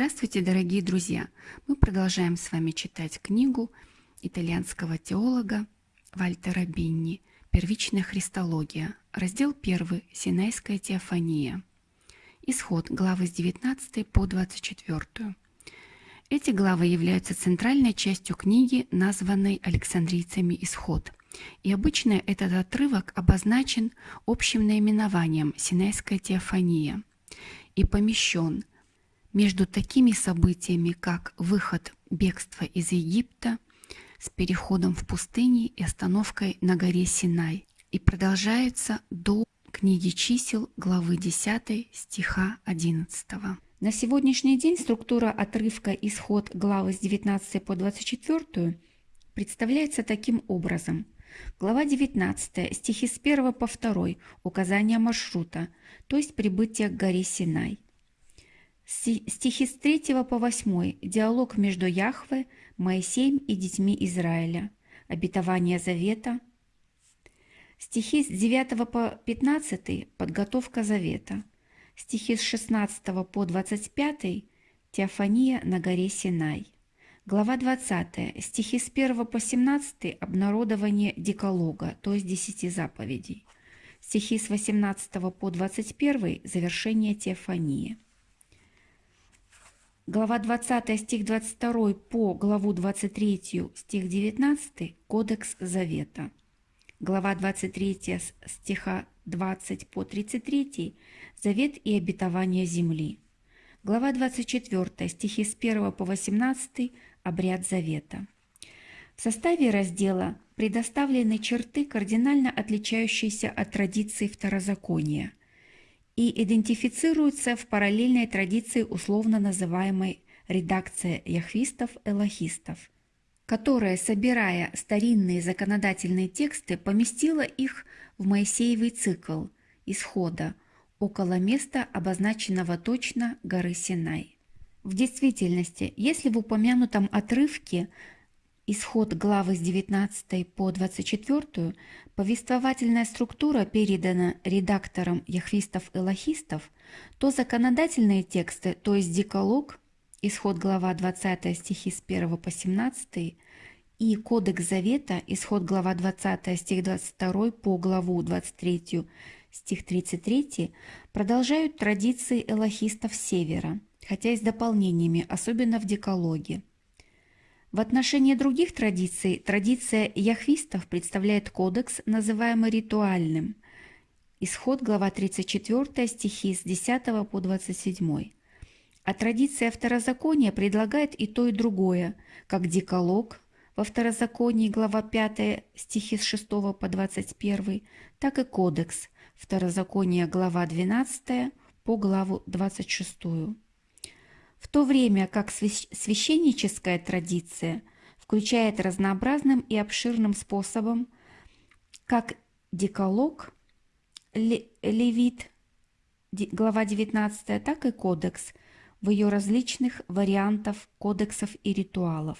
Здравствуйте, дорогие друзья! Мы продолжаем с вами читать книгу итальянского теолога Вальтера Бинни «Первичная христология», раздел 1 «Синайская теофания». Исход, главы с 19 по 24. Эти главы являются центральной частью книги, названной Александрийцами «Исход», и обычно этот отрывок обозначен общим наименованием «Синайская теофания» и помещен между такими событиями, как выход бегства из Египта с переходом в пустыне и остановкой на горе Синай, и продолжается до книги чисел главы 10 стиха 11. На сегодняшний день структура отрывка «Исход» главы с 19 по 24 представляется таким образом. Глава 19, стихи с 1 по 2, указание маршрута, то есть прибытие к горе Синай. Стихи с 3 по 8. Диалог между Яхве, Моисеем и детьми Израиля. Обетование Завета. Стихи с 9 по 15. Подготовка Завета. Стихи с 16 по 25. Теофания на горе Синай. Глава 20. Стихи с 1 по 17. Обнародование Деколога, то есть Десяти заповедей. Стихи с 18 по 21. Завершение Теофании. Глава 20 стих 22 по главу 23 стих 19 Кодекс Завета. Глава 23 стиха 20 по 33 Завет и обетование земли. Глава 24 стихи с 1 по 18 Обряд Завета. В составе раздела предоставлены черты, кардинально отличающиеся от традиции второзакония – и идентифицируются в параллельной традиции условно называемой редакция яхвистов-элохистов, которая, собирая старинные законодательные тексты, поместила их в Моисеевый цикл исхода около места, обозначенного точно горы Синай. В действительности, если в упомянутом отрывке исход главы с 19 по 24, повествовательная структура передана редакторам яхвистов-элохистов, то законодательные тексты, то есть деколог, исход глава 20 стихи с 1 по 17, и Кодекс Завета, исход глава 20 стих 22 по главу 23 стих 33, продолжают традиции элохистов Севера, хотя и с дополнениями, особенно в декологе. В отношении других традиций традиция яхвистов представляет кодекс, называемый ритуальным. Исход, глава 34, стихи с 10 по 27. А традиция второзакония предлагает и то, и другое, как деколог во второзаконии, глава 5, стихи с 6 по 21, так и кодекс, второзаконие, глава 12, по главу 26 в то время как священническая традиция включает разнообразным и обширным способом как деколог, левит, глава 19, так и кодекс в ее различных вариантов кодексов и ритуалов.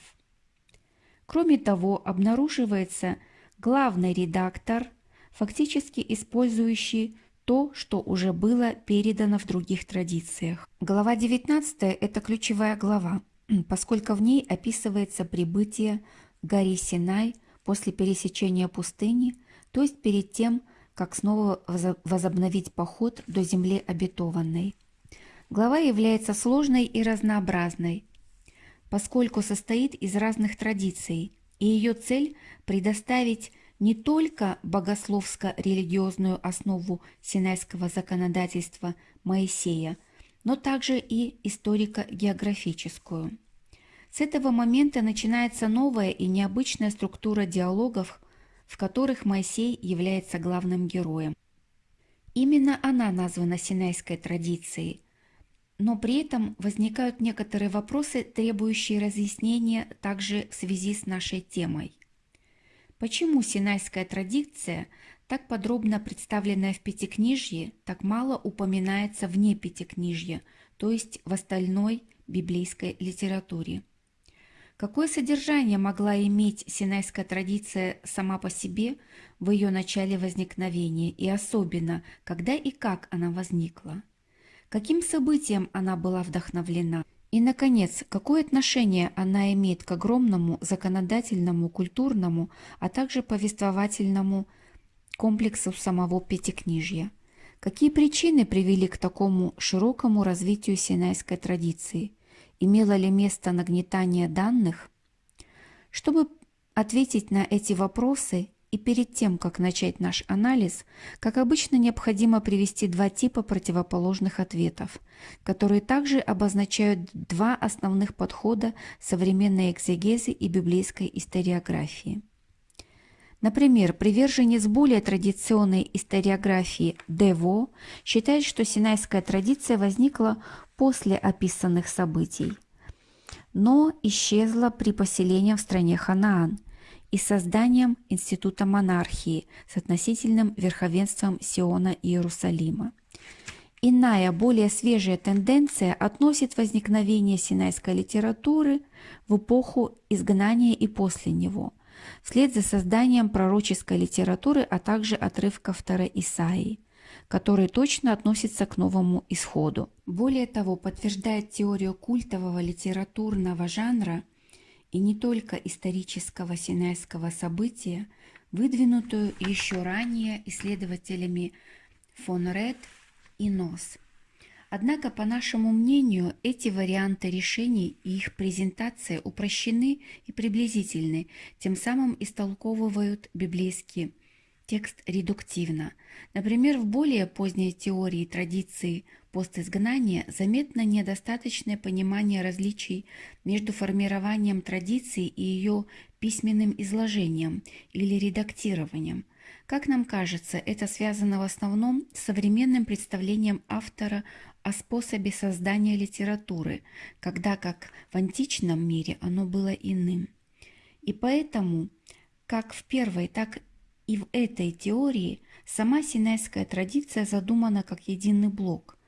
Кроме того, обнаруживается главный редактор, фактически использующий то, что уже было передано в других традициях. Глава 19 – это ключевая глава, поскольку в ней описывается прибытие горе Синай после пересечения пустыни, то есть перед тем, как снова возобновить поход до земли обетованной. Глава является сложной и разнообразной, поскольку состоит из разных традиций, и ее цель – предоставить не только богословско-религиозную основу синайского законодательства Моисея, но также и историко-географическую. С этого момента начинается новая и необычная структура диалогов, в которых Моисей является главным героем. Именно она названа синайской традицией, но при этом возникают некоторые вопросы, требующие разъяснения также в связи с нашей темой. Почему синайская традиция, так подробно представленная в Пятикнижье, так мало упоминается вне Пятикнижья, то есть в остальной библейской литературе? Какое содержание могла иметь синайская традиция сама по себе в ее начале возникновения и особенно, когда и как она возникла? Каким событием она была вдохновлена? И, наконец, какое отношение она имеет к огромному законодательному, культурному, а также повествовательному комплексу самого Пятикнижья? Какие причины привели к такому широкому развитию синайской традиции? Имело ли место нагнетание данных? Чтобы ответить на эти вопросы и перед тем, как начать наш анализ, как обычно необходимо привести два типа противоположных ответов, которые также обозначают два основных подхода современной экзегезы и библейской историографии. Например, приверженец более традиционной историографии Дево считает, что синайская традиция возникла после описанных событий, но исчезла при поселении в стране Ханаан – и созданием института монархии с относительным верховенством Сиона и Иерусалима. Иная, более свежая тенденция относит возникновение синайской литературы в эпоху изгнания и после него, вслед за созданием пророческой литературы, а также отрывка второй Исаии, который точно относится к новому исходу. Более того, подтверждает теорию культового литературного жанра – и не только исторического синайского события, выдвинутую еще ранее исследователями фон Ред и Нос. Однако, по нашему мнению, эти варианты решений и их презентация упрощены и приблизительны, тем самым истолковывают библейский текст редуктивно. Например, в более поздней теории традиции постизгнания заметно недостаточное понимание различий между формированием традиции и ее письменным изложением или редактированием. Как нам кажется, это связано в основном с современным представлением автора о способе создания литературы, когда как в античном мире оно было иным. И поэтому как в первой, так и в этой теории сама синайская традиция задумана как единый блок,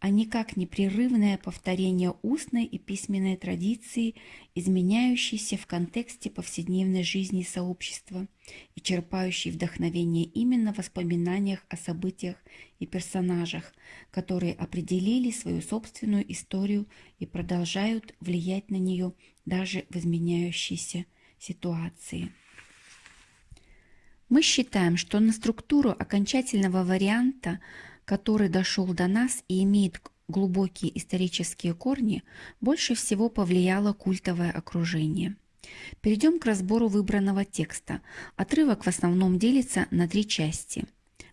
а не как непрерывное повторение устной и письменной традиции, изменяющейся в контексте повседневной жизни сообщества и черпающей вдохновение именно в воспоминаниях о событиях и персонажах, которые определили свою собственную историю и продолжают влиять на нее даже в изменяющейся ситуации. Мы считаем, что на структуру окончательного варианта, который дошел до нас и имеет глубокие исторические корни, больше всего повлияло культовое окружение. Перейдем к разбору выбранного текста. Отрывок в основном делится на три части.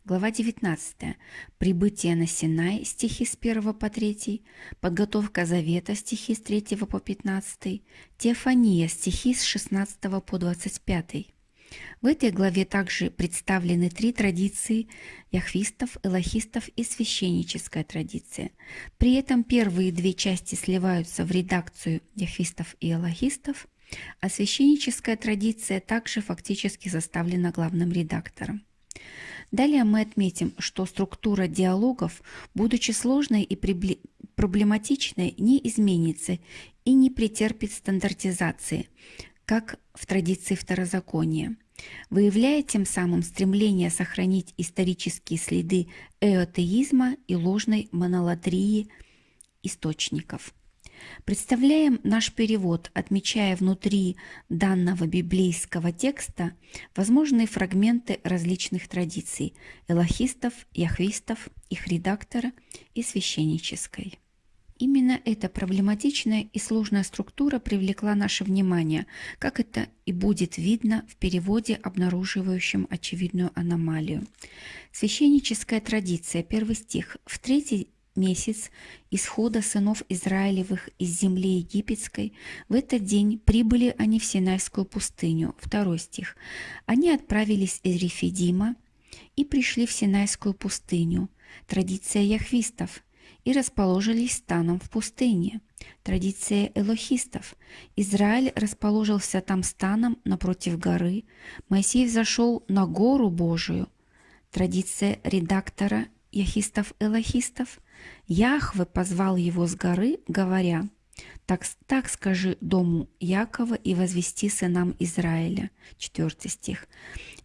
Глава 19. Прибытие на Синай, стихи с 1 по 3. Подготовка Завета, стихи с 3 по 15. Теофания, стихи с 16 по 25. В этой главе также представлены три традиции яхвистов, элохистов и священническая традиция. При этом первые две части сливаются в редакцию яхвистов и элохистов, а священническая традиция также фактически составлена главным редактором. Далее мы отметим, что структура диалогов, будучи сложной и проблематичной, не изменится и не претерпит стандартизации, как в традиции второзакония, выявляя тем самым стремление сохранить исторические следы эотеизма и ложной монолатрии источников. Представляем наш перевод, отмечая внутри данного библейского текста возможные фрагменты различных традиций – элохистов, яхвистов, их редактора и священнической. Именно эта проблематичная и сложная структура привлекла наше внимание, как это и будет видно в переводе, обнаруживающем очевидную аномалию. Священническая традиция, первый стих. В третий месяц исхода сынов Израилевых из земли египетской, в этот день прибыли они в Синайскую пустыню. Второй стих. Они отправились из Рефидима и пришли в Синайскую пустыню. Традиция яхвистов – и расположились станом в пустыне. Традиция элохистов. Израиль расположился там станом напротив горы. Моисей взошел на гору Божию. Традиция редактора яхистов-элохистов. Яхве позвал его с горы, говоря, Так, так скажи дому Якова и возвести сынам Израиля. Четвертый стих.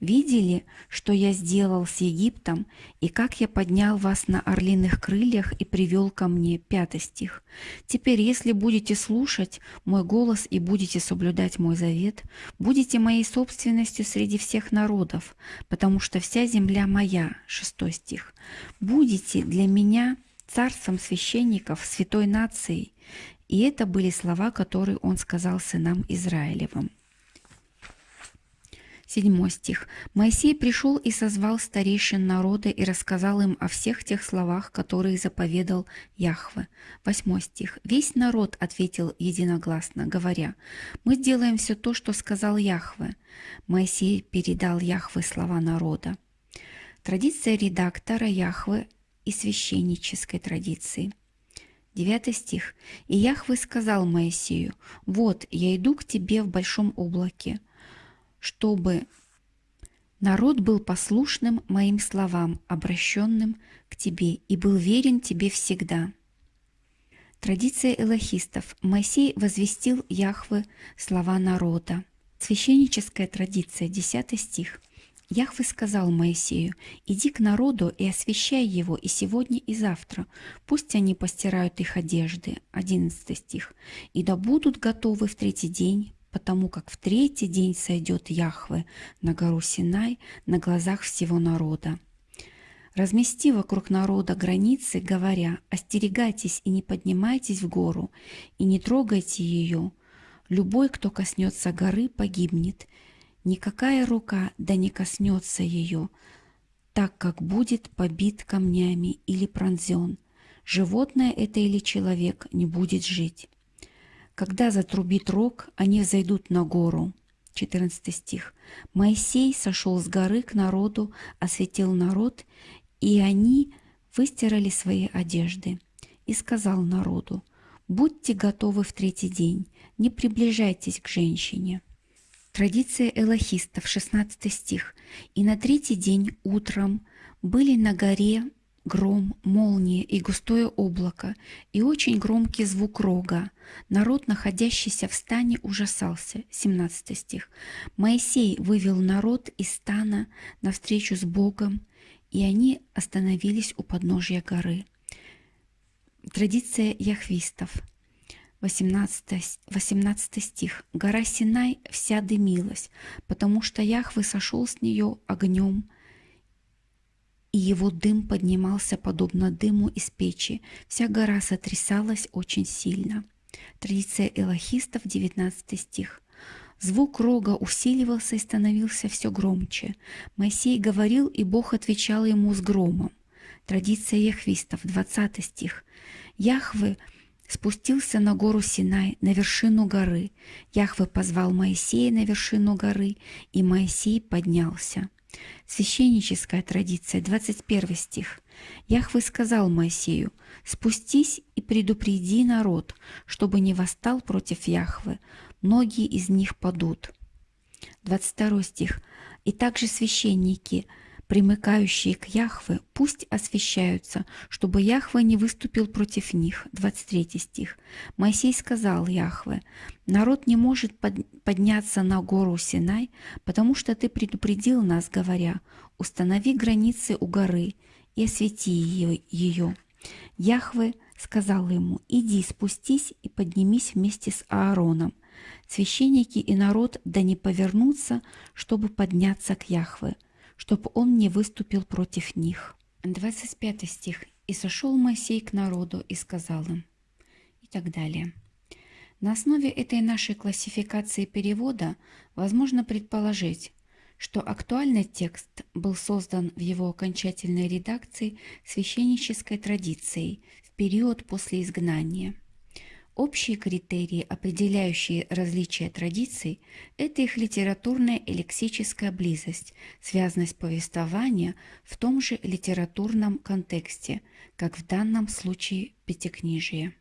Видели, что я сделал с Египтом, и как я поднял вас на орлиных крыльях и привел ко мне. Пятый стих. Теперь, если будете слушать мой голос и будете соблюдать мой завет, будете моей собственностью среди всех народов, потому что вся земля моя. Шестой стих. Будете для меня царством священников, святой нацией, и это были слова, которые он сказал сынам Израилевым. Седьмой стих. «Моисей пришел и созвал старейшин народа и рассказал им о всех тех словах, которые заповедал Яхве». Восьмой стих. «Весь народ ответил единогласно, говоря, «Мы сделаем все то, что сказал Яхве». Моисей передал Яхве слова народа. Традиция редактора Яхве и священнической традиции – Девятый стих. «И Яхве сказал Моисею, вот я иду к тебе в большом облаке, чтобы народ был послушным моим словам, обращенным к тебе, и был верен тебе всегда». Традиция элохистов. Моисей возвестил Яхве слова народа. Священническая традиция, 10 стих. Яхве сказал Моисею, «Иди к народу и освящай его и сегодня, и завтра. Пусть они постирают их одежды». 11 стих. «И да будут готовы в третий день, потому как в третий день сойдет Яхве на гору Синай на глазах всего народа». Размести вокруг народа границы, говоря, «Остерегайтесь и не поднимайтесь в гору, и не трогайте ее. Любой, кто коснется горы, погибнет, Никакая рука да не коснется ее, так как будет побит камнями или пронзен. Животное это или человек не будет жить. Когда затрубит рог, они взойдут на гору. 14 стих. Моисей сошел с горы к народу, осветил народ, и они выстирали свои одежды. И сказал народу, «Будьте готовы в третий день, не приближайтесь к женщине». Традиция элохистов, 16 стих. «И на третий день утром были на горе гром, молния и густое облако, и очень громкий звук рога. Народ, находящийся в стане, ужасался». 17 стих. «Моисей вывел народ из стана навстречу с Богом, и они остановились у подножия горы». Традиция яхвистов – 18, 18 стих. «Гора Синай вся дымилась, потому что Яхве сошел с нее огнем, и его дым поднимался подобно дыму из печи. Вся гора сотрясалась очень сильно». Традиция элохистов, 19 стих. Звук рога усиливался и становился все громче. Моисей говорил, и Бог отвечал ему с громом. Традиция яхвистов, 20 стих. Яхве – спустился на гору Синай, на вершину горы. Яхве позвал Моисея на вершину горы, и Моисей поднялся. Священническая традиция, 21 стих. Яхве сказал Моисею, «Спустись и предупреди народ, чтобы не восстал против Яхвы, многие из них падут». 22 стих. «И также священники – примыкающие к Яхве, пусть освящаются, чтобы Яхве не выступил против них. 23 стих. Моисей сказал Яхве, народ не может подняться на гору Синай, потому что ты предупредил нас, говоря, установи границы у горы и освети ее. Яхве сказал ему, иди, спустись и поднимись вместе с Аароном. Священники и народ да не повернутся, чтобы подняться к Яхве чтобы он не выступил против них. 25 стих. «И сошел Моисей к народу и сказал им» и так далее. На основе этой нашей классификации перевода возможно предположить, что актуальный текст был создан в его окончательной редакции священнической традицией в период после изгнания – Общие критерии, определяющие различия традиций, это их литературная и лексическая близость, связанность повествования в том же литературном контексте, как в данном случае Пятикнижие.